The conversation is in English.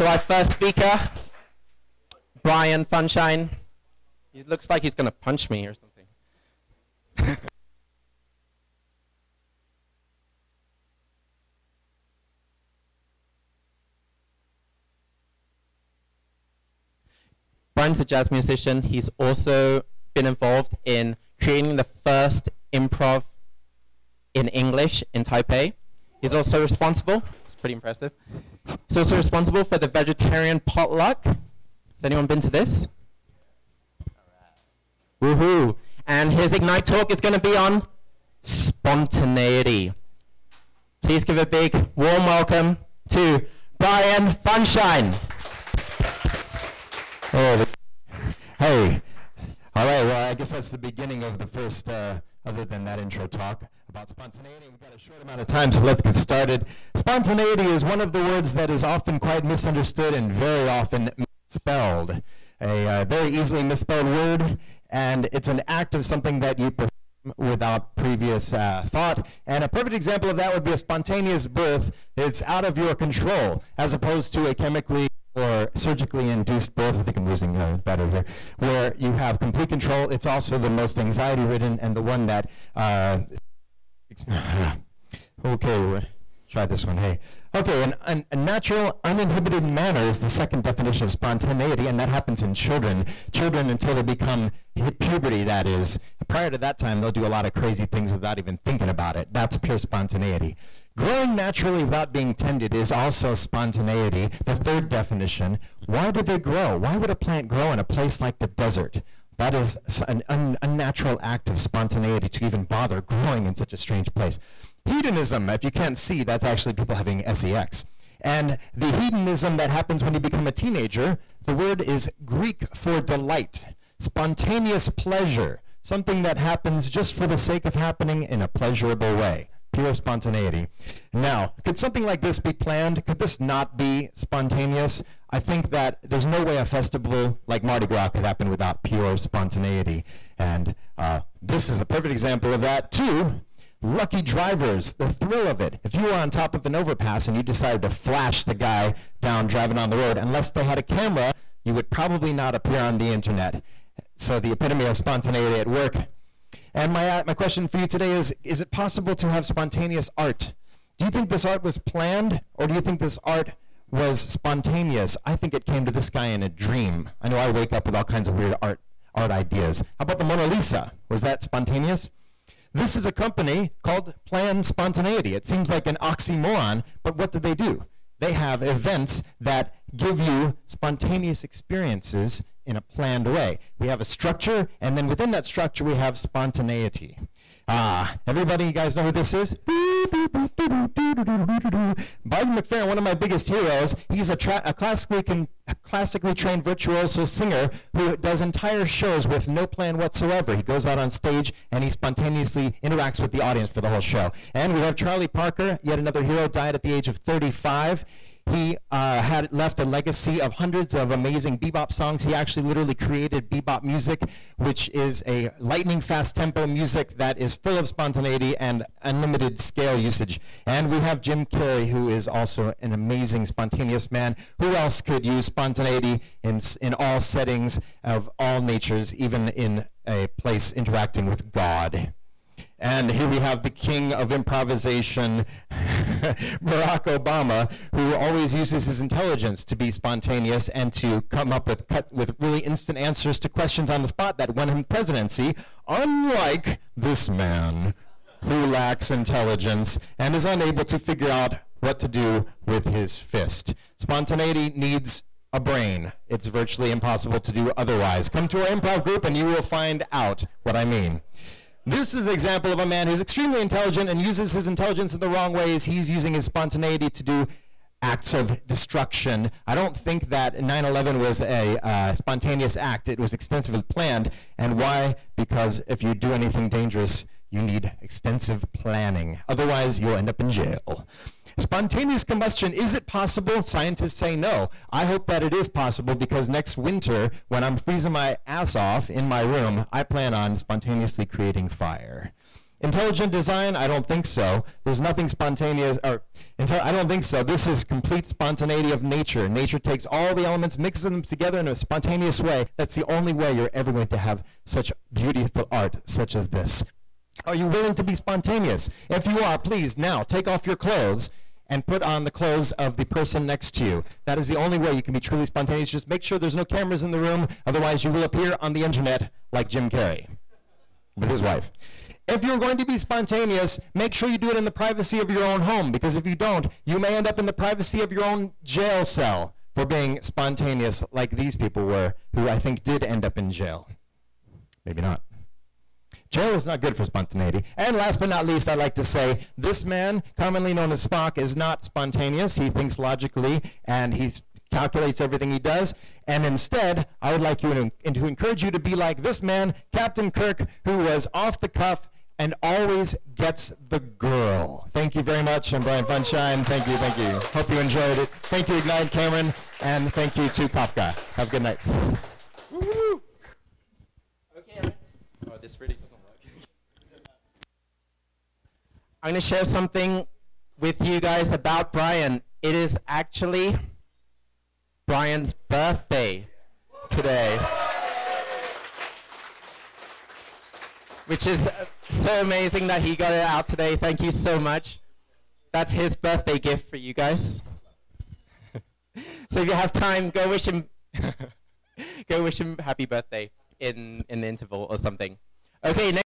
So our first speaker, Brian Funshine. He looks like he's going to punch me or something. Brian's a jazz musician. He's also been involved in creating the first improv in English in Taipei. He's also responsible, it's pretty impressive. He's also responsible for the vegetarian potluck. Has anyone been to this? Woohoo! And his Ignite talk is going to be on spontaneity. Please give a big warm welcome to Brian Funshine. Oh, hey. All right, well, I guess that's the beginning of the first, uh, other than that intro talk about spontaneity. We've got a short amount of time, so let's get started. Spontaneity is one of the words that is often quite misunderstood and very often misspelled. A uh, very easily misspelled word, and it's an act of something that you perform without previous uh, thought. And a perfect example of that would be a spontaneous birth. It's out of your control, as opposed to a chemically or surgically induced birth, I think I'm losing uh, better here, where you have complete control. It's also the most anxiety ridden and the one that, uh, okay, try this one, hey. Okay, an, an, a natural, uninhibited manner is the second definition of spontaneity, and that happens in children. Children until they become puberty, that is. Prior to that time, they'll do a lot of crazy things without even thinking about it. That's pure spontaneity. Growing naturally without being tended is also spontaneity. The third definition, why do they grow? Why would a plant grow in a place like the desert? That is an un unnatural act of spontaneity to even bother growing in such a strange place. Hedonism, if you can't see, that's actually people having sex. And the hedonism that happens when you become a teenager, the word is Greek for delight, spontaneous pleasure, something that happens just for the sake of happening in a pleasurable way pure spontaneity. Now, could something like this be planned? Could this not be spontaneous? I think that there's no way a festival like Mardi Gras could happen without pure spontaneity. And uh, this is a perfect example of that, too. Lucky drivers, the thrill of it. If you were on top of an overpass and you decided to flash the guy down driving on the road, unless they had a camera, you would probably not appear on the internet. So the epitome of spontaneity at work. And my, uh, my question for you today is, is it possible to have spontaneous art? Do you think this art was planned, or do you think this art was spontaneous? I think it came to this guy in a dream. I know I wake up with all kinds of weird art, art ideas. How about the Mona Lisa? Was that spontaneous? This is a company called Plan Spontaneity. It seems like an oxymoron, but what do they do? They have events that give you spontaneous experiences in a planned way. We have a structure, and then within that structure, we have spontaneity. Ah, everybody, you guys know who this is? Barton McFerrin, one of my biggest heroes, he's a, a classically, a classically trained virtuoso singer who does entire shows with no plan whatsoever. He goes out on stage and he spontaneously interacts with the audience for the whole show. And we have Charlie Parker, yet another hero, died at the age of 35. He uh, had left a legacy of hundreds of amazing bebop songs. He actually literally created bebop music, which is a lightning fast tempo music that is full of spontaneity and unlimited scale usage. And we have Jim Carrey, who is also an amazing spontaneous man. Who else could use spontaneity in, in all settings of all natures, even in a place interacting with God? And here we have the king of improvisation, Barack Obama, who always uses his intelligence to be spontaneous and to come up with, cut, with really instant answers to questions on the spot that won him presidency, unlike this man who lacks intelligence and is unable to figure out what to do with his fist. Spontaneity needs a brain. It's virtually impossible to do otherwise. Come to our improv group and you will find out what I mean. This is an example of a man who's extremely intelligent and uses his intelligence in the wrong ways. He's using his spontaneity to do acts of destruction. I don't think that 9-11 was a uh, spontaneous act. It was extensively planned. And why? Because if you do anything dangerous, you need extensive planning. Otherwise, you'll end up in jail. Spontaneous combustion, is it possible? Scientists say no. I hope that it is possible because next winter, when I'm freezing my ass off in my room, I plan on spontaneously creating fire. Intelligent design? I don't think so. There's nothing spontaneous, or I don't think so. This is complete spontaneity of nature. Nature takes all the elements, mixes them together in a spontaneous way. That's the only way you're ever going to have such beautiful art such as this. Are you willing to be spontaneous? If you are, please now take off your clothes and put on the clothes of the person next to you. That is the only way you can be truly spontaneous. Just make sure there's no cameras in the room, otherwise you will appear on the internet like Jim Carrey with his wife. If you're going to be spontaneous, make sure you do it in the privacy of your own home, because if you don't, you may end up in the privacy of your own jail cell for being spontaneous like these people were, who I think did end up in jail. Maybe not. Jail is not good for spontaneity. And last but not least, I'd like to say this man, commonly known as Spock, is not spontaneous. He thinks logically and he calculates everything he does. And instead, I would like you to, to encourage you to be like this man, Captain Kirk, who was off the cuff and always gets the girl. Thank you very much. I'm Brian Funshine. Thank you, thank you. Hope you enjoyed it. Thank you, Ignite Cameron, and thank you to Kafka. Have a good night. Okay. Oh, this really doesn't work. I'm going to share something with you guys about Brian. It is actually Brian's birthday today. Which is so amazing that he got it out today. Thank you so much. That's his birthday gift for you guys. so if you have time, go wish him go wish him happy birthday in in the interval or something. Okay,